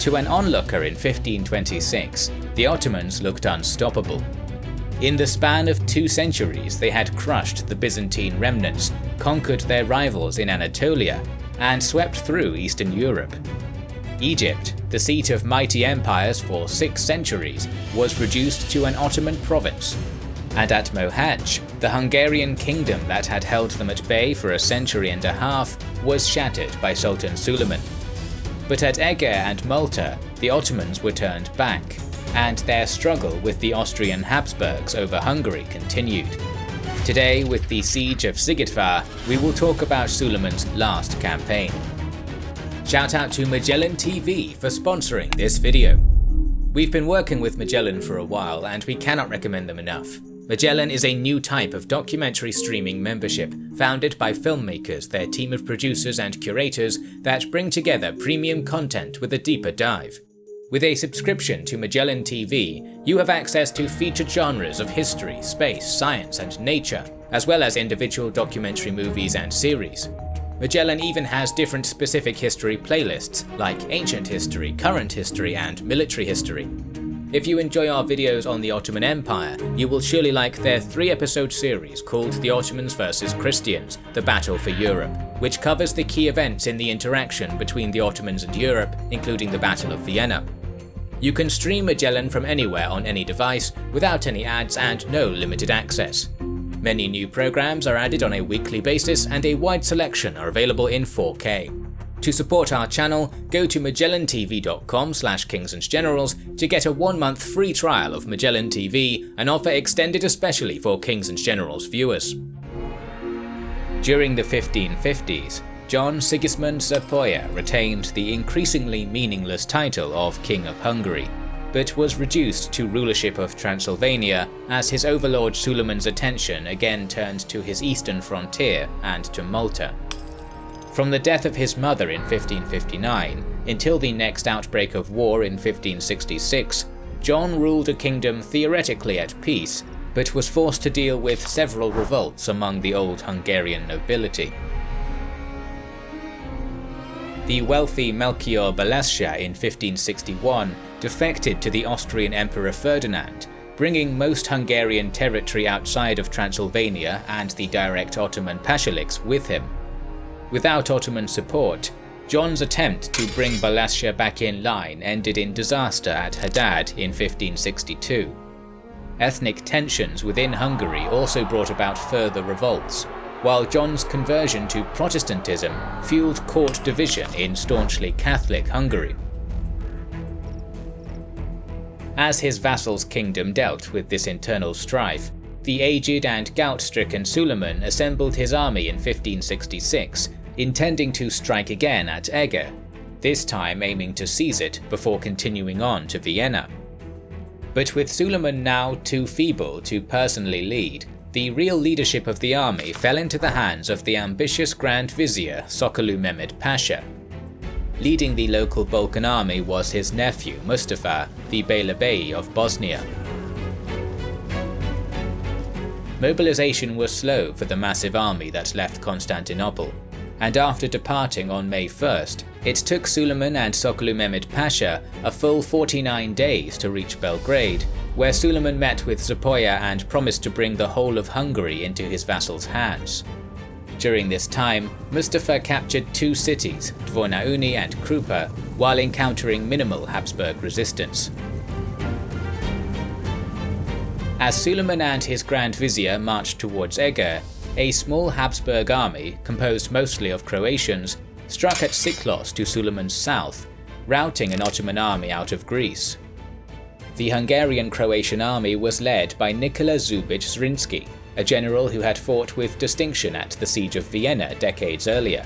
To an onlooker in 1526, the Ottomans looked unstoppable. In the span of two centuries they had crushed the Byzantine remnants, conquered their rivals in Anatolia, and swept through Eastern Europe. Egypt, the seat of mighty empires for six centuries, was reduced to an Ottoman province. And at Mohács, the Hungarian kingdom that had held them at bay for a century and a half was shattered by Sultan Suleiman. But at Eger and Malta, the Ottomans were turned back, and their struggle with the Austrian Habsburgs over Hungary continued. Today, with the siege of Szigetvár, we will talk about Suleiman's last campaign. Shout out to Magellan TV for sponsoring this video. We've been working with Magellan for a while and we cannot recommend them enough. Magellan is a new type of documentary streaming membership, founded by filmmakers, their team of producers and curators that bring together premium content with a deeper dive. With a subscription to Magellan TV, you have access to featured genres of history, space, science and nature, as well as individual documentary movies and series. Magellan even has different specific history playlists, like ancient history, current history, and military history. If you enjoy our videos on the Ottoman Empire, you will surely like their three-episode series called The Ottomans vs Christians – The Battle for Europe, which covers the key events in the interaction between the Ottomans and Europe, including the Battle of Vienna. You can stream Magellan from anywhere on any device, without any ads and no limited access. Many new programs are added on a weekly basis and a wide selection are available in 4K. To support our channel, go to magellantv.com kingsandgenerals to get a one month free trial of Magellan TV, an offer extended especially for Kings and Generals viewers. During the 1550s, John Sigismund Zápolya retained the increasingly meaningless title of King of Hungary, but was reduced to rulership of Transylvania as his overlord Suleiman's attention again turned to his eastern frontier and to Malta. From the death of his mother in 1559 until the next outbreak of war in 1566, John ruled a kingdom theoretically at peace, but was forced to deal with several revolts among the old Hungarian nobility. The wealthy Melchior Balázs in 1561 defected to the Austrian Emperor Ferdinand, bringing most Hungarian territory outside of Transylvania and the direct Ottoman pashaliks with him. Without Ottoman support, John's attempt to bring Balázs back in line ended in disaster at Hadad in 1562. Ethnic tensions within Hungary also brought about further revolts, while John's conversion to Protestantism fueled court division in staunchly Catholic Hungary. As his vassal's kingdom dealt with this internal strife, the aged and gout-stricken Suleiman assembled his army in 1566, intending to strike again at Eger, this time aiming to seize it before continuing on to Vienna. But with Suleiman now too feeble to personally lead, the real leadership of the army fell into the hands of the ambitious Grand Vizier Sokollu Mehmed Pasha, Leading the local Balkan army was his nephew Mustafa, the Beylerbey of Bosnia. Mobilization was slow for the massive army that left Constantinople, and after departing on May 1st, it took Suleiman and Sokollu Mehmed Pasha a full 49 days to reach Belgrade, where Suleiman met with Zápolya and promised to bring the whole of Hungary into his vassal's hands. During this time, Mustafa captured two cities, Dvor na Uni and Krupa, while encountering minimal Habsburg resistance. As Suleiman and his Grand Vizier marched towards Eger, a small Habsburg army, composed mostly of Croatians, struck at Siklos to Suleiman's south, routing an Ottoman army out of Greece. The Hungarian-Croatian army was led by Nikola Šubić Zrinski, a general who had fought with distinction at the Siege of Vienna decades earlier.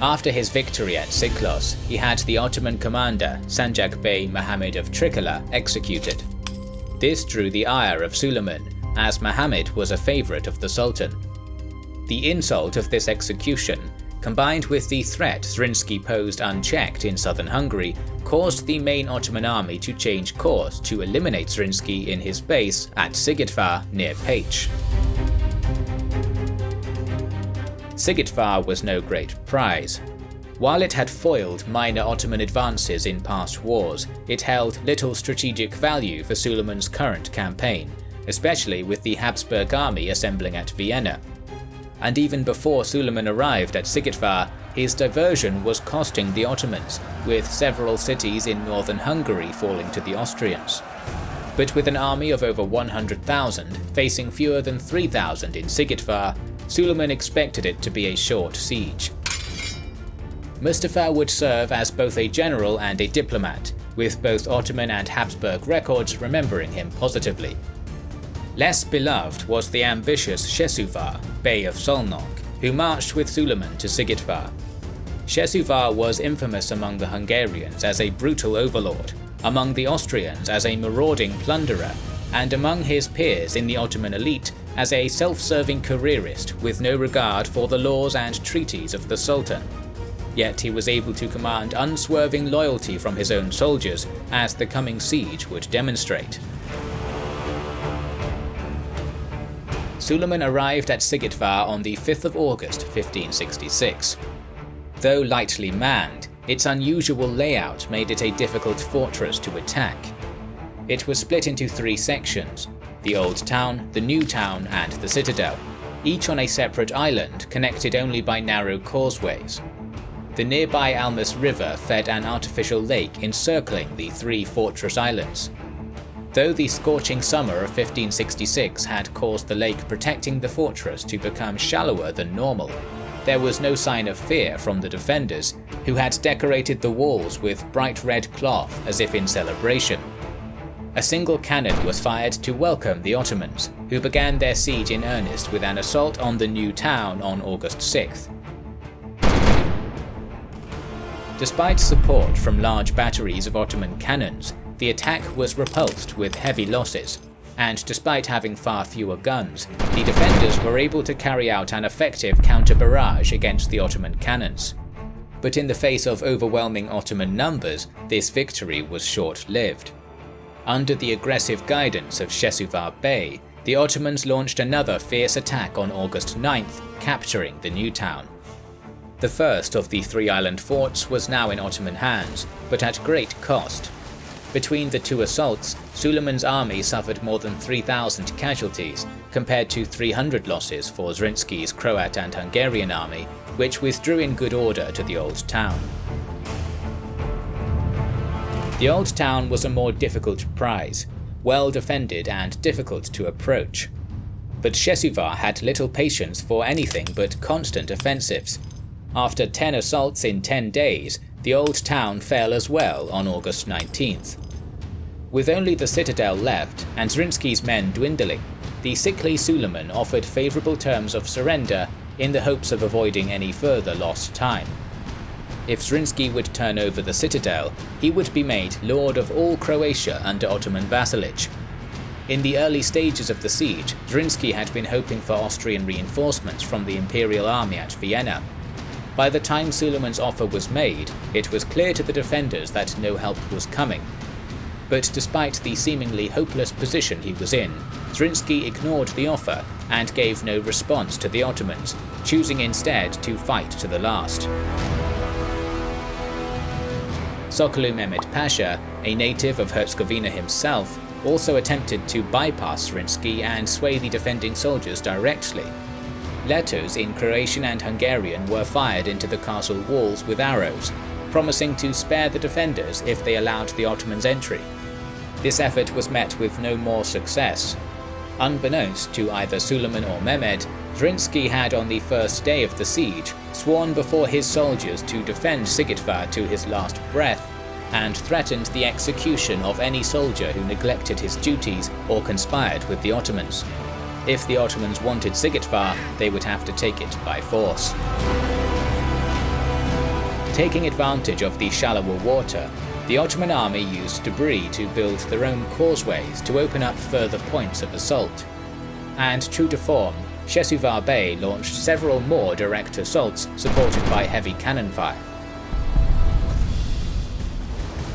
After his victory at Siklos, he had the Ottoman commander Sanjak Bey Muhammad of Trikala executed. This drew the ire of Suleiman, as Muhammad was a favourite of the Sultan. The insult of this execution, combined with the threat Zrinski posed unchecked in southern Hungary, caused the main Ottoman army to change course to eliminate Zrinski in his base at Szigetvár near Pécs. Szigetvár was no great prize. While it had foiled minor Ottoman advances in past wars, it held little strategic value for Suleiman's current campaign, especially with the Habsburg army assembling at Vienna. And even before Suleiman arrived at Szigetvár, his diversion was costing the Ottomans, with several cities in northern Hungary falling to the Austrians. But with an army of over 100,000 facing fewer than 3,000 in Szigetvár, Suleiman expected it to be a short siege. Mustafa would serve as both a general and a diplomat, with both Ottoman and Habsburg records remembering him positively. Less beloved was the ambitious Shesuvar, Bey of Szolnok, who marched with Suleiman to Szigetvár. Shesuvar was infamous among the Hungarians as a brutal overlord, among the Austrians as a marauding plunderer, and among his peers in the Ottoman elite as a self-serving careerist with no regard for the laws and treaties of the Sultan. Yet he was able to command unswerving loyalty from his own soldiers, as the coming siege would demonstrate. Suleiman arrived at Szigetvár on the 5th of August 1566. Though lightly manned, its unusual layout made it a difficult fortress to attack. It was split into three sections, the Old Town, the New Town and the Citadel, each on a separate island connected only by narrow causeways. The nearby Almas River fed an artificial lake encircling the three fortress islands. Though the scorching summer of 1566 had caused the lake protecting the fortress to become shallower than normal, there was no sign of fear from the defenders, who had decorated the walls with bright red cloth as if in celebration. A single cannon was fired to welcome the Ottomans, who began their siege in earnest with an assault on the new town on August 6th. Despite support from large batteries of Ottoman cannons, the attack was repulsed with heavy losses, and despite having far fewer guns, the defenders were able to carry out an effective counter-barrage against the Ottoman cannons. But in the face of overwhelming Ottoman numbers, this victory was short-lived. Under the aggressive guidance of Shesuvar Bey, the Ottomans launched another fierce attack on August 9th, capturing the new town. The first of the three island forts was now in Ottoman hands, but at great cost. Between the two assaults, Suleiman's army suffered more than 3,000 casualties, compared to 300 losses for Zrinski's Croat and Hungarian army, which withdrew in good order to the Old Town. The Old Town was a more difficult prize, well defended and difficult to approach. But Shesuvar had little patience for anything but constant offensives. After 10 assaults in 10 days, the old town fell as well on August 19th. With only the citadel left and Zrinski's men dwindling, the sickly Suleiman offered favourable terms of surrender in the hopes of avoiding any further lost time. If Zrinski would turn over the citadel, he would be made lord of all Croatia under Ottoman vassalage. In the early stages of the siege, Zrinski had been hoping for Austrian reinforcements from the imperial army at Vienna, by the time Suleiman's offer was made, it was clear to the defenders that no help was coming. But despite the seemingly hopeless position he was in, Zrinski ignored the offer and gave no response to the Ottomans, choosing instead to fight to the last. Sokollu Mehmed Pasha, a native of Herzegovina himself, also attempted to bypass Zrinski and sway the defending soldiers directly, Letters in Croatian and Hungarian were fired into the castle walls with arrows, promising to spare the defenders if they allowed the Ottomans entry. This effort was met with no more success. Unbeknownst to either Suleiman or Mehmed, Zrinski had on the first day of the siege sworn before his soldiers to defend Szigetvár to his last breath, and threatened the execution of any soldier who neglected his duties or conspired with the Ottomans. If the Ottomans wanted Szigetvár, they would have to take it by force. Taking advantage of the shallower water, the Ottoman army used debris to build their own causeways to open up further points of assault. And true to form, Shesuvar Bey launched several more direct assaults supported by heavy cannon fire.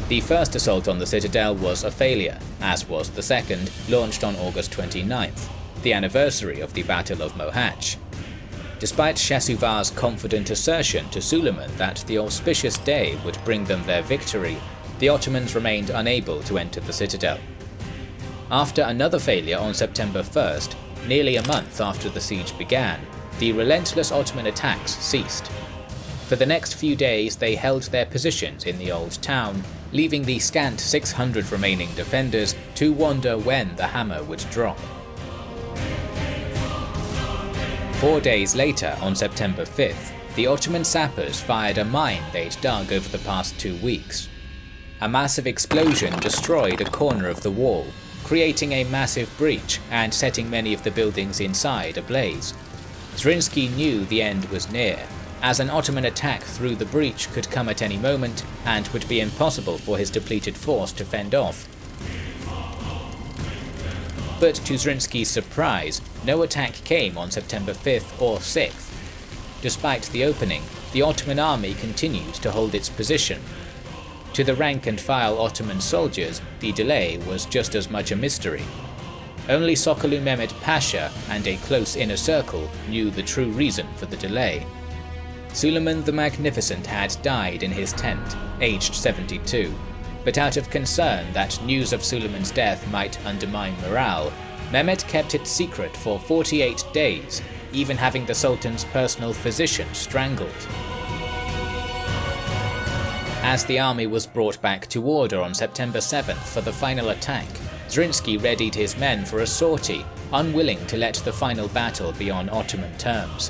The first assault on the citadel was a failure, as was the second, launched on August 29th the anniversary of the Battle of Mohacs. Despite Shasuvar's confident assertion to Suleiman that the auspicious day would bring them their victory, the Ottomans remained unable to enter the citadel. After another failure on September 1st, nearly a month after the siege began, the relentless Ottoman attacks ceased. For the next few days they held their positions in the old town, leaving the scant 600 remaining defenders to wonder when the hammer would drop. Four days later, on September 5th, the Ottoman sappers fired a mine they'd dug over the past two weeks. A massive explosion destroyed a corner of the wall, creating a massive breach and setting many of the buildings inside ablaze. Zrinski knew the end was near, as an Ottoman attack through the breach could come at any moment and would be impossible for his depleted force to fend off. But to Zrinski's surprise, no attack came on September 5th or 6th. Despite the opening, the Ottoman army continued to hold its position. To the rank-and-file Ottoman soldiers, the delay was just as much a mystery. Only Sokollu Mehmed Pasha and a close inner circle knew the true reason for the delay. Suleiman the Magnificent had died in his tent, aged 72, but out of concern that news of Suleiman's death might undermine morale, Mehmed kept it secret for 48 days, even having the Sultan's personal physician strangled. As the army was brought back to order on September 7th for the final attack, Zrinski readied his men for a sortie, unwilling to let the final battle be on Ottoman terms.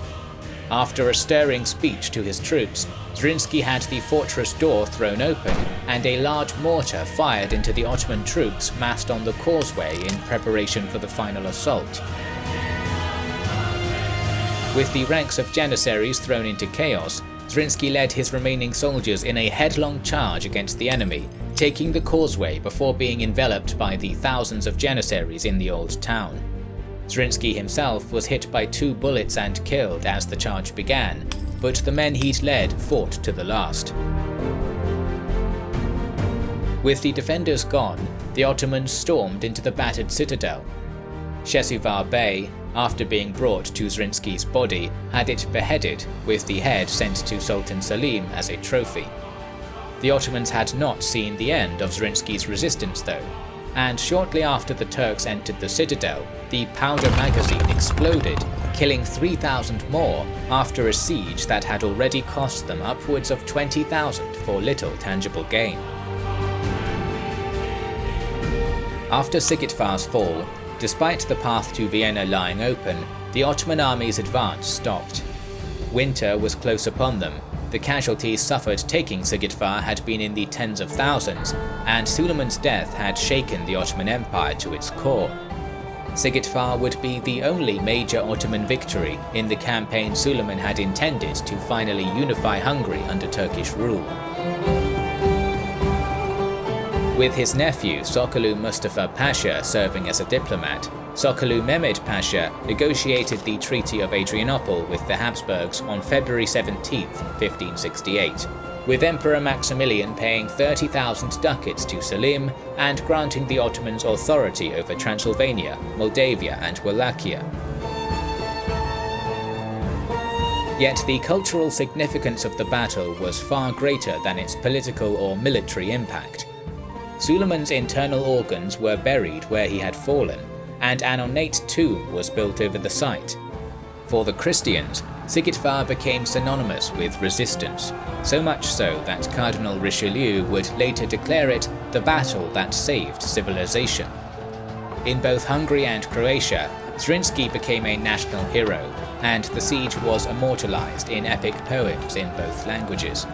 After a stirring speech to his troops, Zrinski had the fortress door thrown open and a large mortar fired into the Ottoman troops massed on the causeway in preparation for the final assault. With the ranks of Janissaries thrown into chaos, Zrinski led his remaining soldiers in a headlong charge against the enemy, taking the causeway before being enveloped by the thousands of Janissaries in the old town. Zrinski himself was hit by two bullets and killed as the charge began, but the men he'd led fought to the last. With the defenders gone, the Ottomans stormed into the battered citadel. Shesuvar Bey, after being brought to Zrinski's body, had it beheaded, with the head sent to Sultan Selim as a trophy. The Ottomans had not seen the end of Zrinski's resistance though, and shortly after the Turks entered the citadel, the powder magazine exploded, killing 3,000 more after a siege that had already cost them upwards of 20,000 for little tangible gain. After Szigetvár's fall, despite the path to Vienna lying open, the Ottoman army's advance stopped. Winter was close upon them, the casualties suffered taking Szigetvár had been in the tens of thousands, and Suleiman's death had shaken the Ottoman Empire to its core. Szigetvár would be the only major Ottoman victory in the campaign Suleiman had intended to finally unify Hungary under Turkish rule. With his nephew Sokollu Mustafa Pasha serving as a diplomat, Sokollu Mehmed Pasha negotiated the Treaty of Adrianople with the Habsburgs on February 17, 1568 with Emperor Maximilian paying 30,000 ducats to Selim and granting the Ottomans authority over Transylvania, Moldavia and Wallachia. Yet the cultural significance of the battle was far greater than its political or military impact. Suleiman's internal organs were buried where he had fallen, and an ornate tomb was built over the site. For the Christians, Szigetvár became synonymous with resistance, so much so that Cardinal Richelieu would later declare it the battle that saved civilization. In both Hungary and Croatia, Zrinski became a national hero, and the siege was immortalized in epic poems in both languages.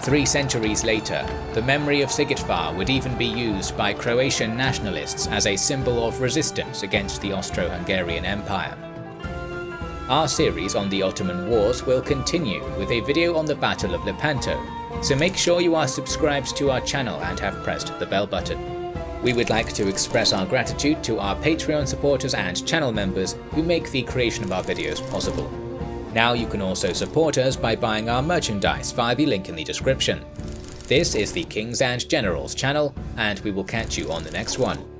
Three centuries later, the memory of Szigetvár would even be used by Croatian nationalists as a symbol of resistance against the Austro-Hungarian Empire. Our series on the Ottoman Wars will continue with a video on the Battle of Lepanto, so make sure you are subscribed to our channel and have pressed the bell button. We would like to express our gratitude to our Patreon supporters and channel members who make the creation of our videos possible. Now you can also support us by buying our merchandise via the link in the description. This is the Kings and Generals channel, and we will catch you on the next one.